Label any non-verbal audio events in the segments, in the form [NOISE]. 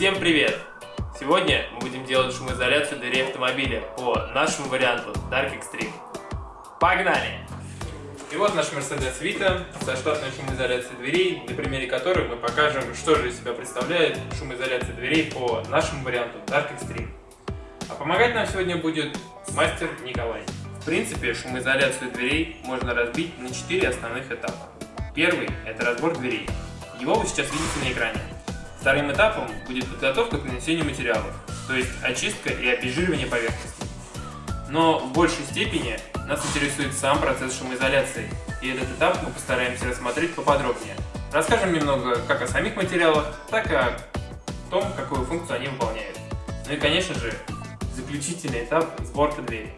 Всем привет! Сегодня мы будем делать шумоизоляцию дверей автомобиля по нашему варианту Dark Extreme. Погнали! И вот наш Mercedes Vito со штатной шумоизоляцией дверей, на примере которой мы покажем, что же из себя представляет шумоизоляция дверей по нашему варианту Dark Extreme. А помогать нам сегодня будет мастер Николай. В принципе, шумоизоляцию дверей можно разбить на 4 основных этапа. Первый – это разбор дверей. Его вы сейчас видите на экране. Вторым этапом будет подготовка к нанесению материалов, то есть очистка и обезжиривание поверхности. Но в большей степени нас интересует сам процесс шумоизоляции, и этот этап мы постараемся рассмотреть поподробнее. Расскажем немного как о самих материалах, так и о том, какую функцию они выполняют. Ну и, конечно же, заключительный этап – сборка двери.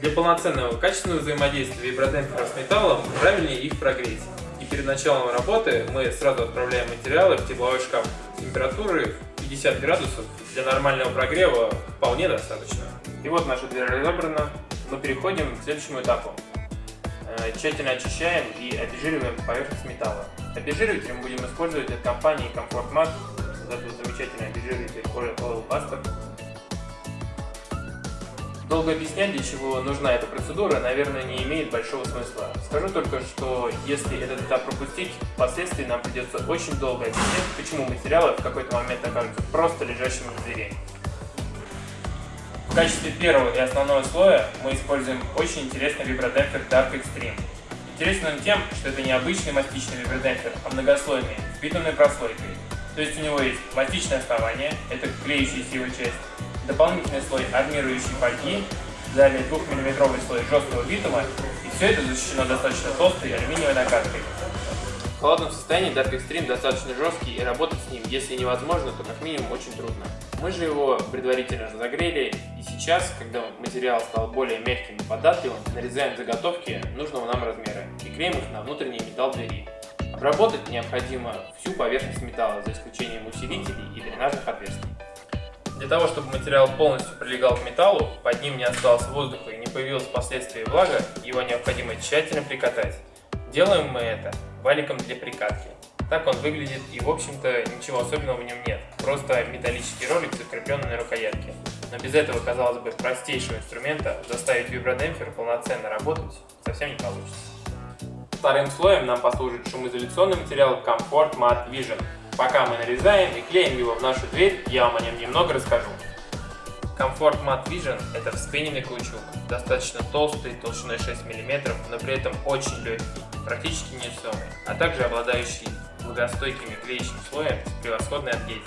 Для полноценного качественного взаимодействия вибродемпфера с металлом правильнее их прогреть перед началом работы мы сразу отправляем материалы в тепловой шкаф. Температуры 50 градусов для нормального прогрева вполне достаточно. И вот наша дверь разобрана. Мы переходим к следующему этапу. Э, тщательно очищаем и обезжириваем поверхность металла. Обезжириватель мы будем использовать от компании Comfort Mat. Вот этот замечательный обезжириватель Oil Buster. Долго объяснять, для чего нужна эта процедура, наверное, не имеет большого смысла. Скажу только, что если этот этап пропустить, впоследствии нам придется очень долго объяснять, почему материалы в какой-то момент окажутся просто лежащими в двери. В качестве первого и основного слоя мы используем очень интересный вибродемпфер Dark Extreme. Интересен он тем, что это не обычный мастичный вибродемпфер, а многослойный, битумной прослойкой. То есть у него есть мастичное основание, это клеющаяся его часть, дополнительный слой армирующей фольги, далее 2-мм слой жесткого битума, и все это защищено достаточно толстой алюминиевой накаткой. В холодном состоянии Dark Extreme достаточно жесткий, и работать с ним, если невозможно, то как минимум очень трудно. Мы же его предварительно разогрели, и сейчас, когда материал стал более мягким и податливым, нарезаем заготовки нужного нам размера и клеим их на внутренний металл двери. Обработать необходимо всю поверхность металла, за исключением усилителей и дренажных отверстий. Для того, чтобы материал полностью прилегал к металлу, под ним не осталось воздуха и не появилась впоследствии влага, его необходимо тщательно прикатать. Делаем мы это валиком для прикатки. Так он выглядит и в общем-то ничего особенного в нем нет, просто металлический ролик, закрепленный на рукоятке. Но без этого, казалось бы, простейшего инструмента заставить вибродемпфер полноценно работать совсем не получится. Вторым слоем нам послужит шумоизоляционный материал Comfort Matte Vision Пока мы нарезаем и клеим его в нашу дверь, я вам о нем немного расскажу. Comfort Matte Vision – это вспененный каучук, достаточно толстый, толщиной 6 мм, но при этом очень легкий, практически невесомый, а также обладающий влагостойкими клеящим слоем с превосходной адгезией.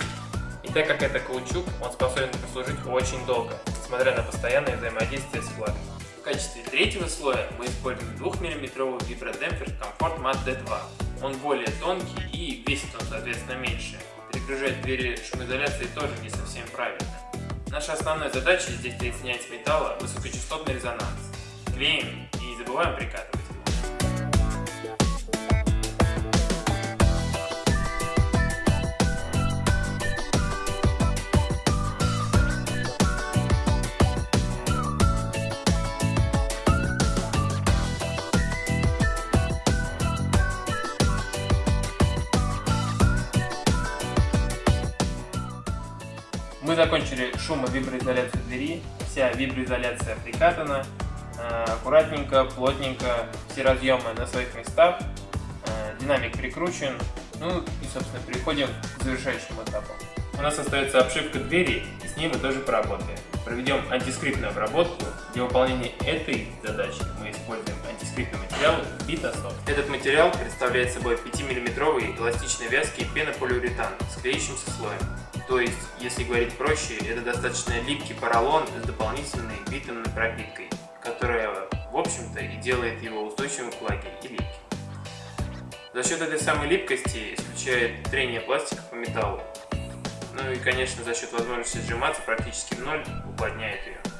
И так как это каучук, он способен прослужить очень долго, несмотря на постоянное взаимодействие с влагой. В качестве третьего слоя мы используем 2-мм вибродемпфер Comfort Matte D2 он более тонкий и весит он, соответственно, меньше. Перегружать двери шумоизоляции тоже не совсем правильно. Наша основная задача здесь снять с металла высокочастотный резонанс. Клеим и не забываем прикатывать. Мы закончили шумовиброизоляцию двери, вся виброизоляция прикатана, э, аккуратненько, плотненько, все разъемы на своих местах, э, динамик прикручен, ну и собственно переходим к завершающему этапу. У нас остается обшивка двери, и с ней мы тоже поработаем. Проведем антискриптную обработку. Для выполнения этой задачи мы используем антискриптный материал Vitasoft. Этот материал представляет собой 5-мм эластичный вязкий пенополиуретан с клеящимся слоем. То есть, если говорить проще, это достаточно липкий поролон с дополнительной битумной пропиткой, которая, в общем-то, и делает его устойчивым к влаге и липким. За счет этой самой липкости исключает трение пластика по металлу. Ну и, конечно, за счет возможности сжиматься практически в ноль уплотняет ее.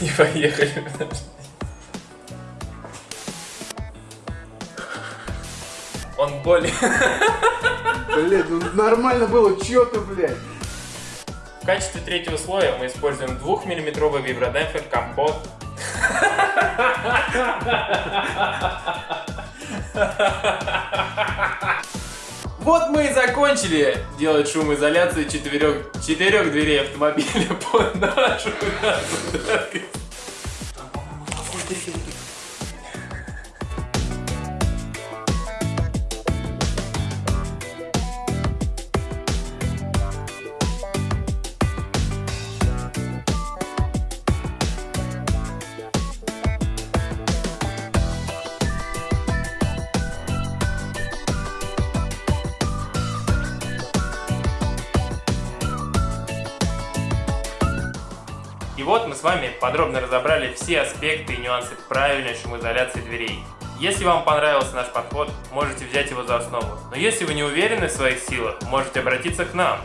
не поехали. Он болен. Блять, ну нормально было, чё ты, блядь? В качестве третьего слоя мы используем 2-миллиметровый вибродемпфер компот. Ha [LAUGHS] ha ha ha ha! Вот мы и закончили делать шумоизоляцию четырех, четырех дверей автомобиля [LAUGHS] под нашу надпись. [LAUGHS] Вот мы с вами подробно разобрали все аспекты и нюансы правильной шумоизоляции дверей. Если вам понравился наш подход, можете взять его за основу. Но если вы не уверены в своих силах, можете обратиться к нам.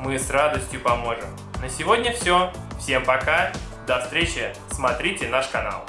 Мы с радостью поможем. На сегодня все. Всем пока. До встречи. Смотрите наш канал.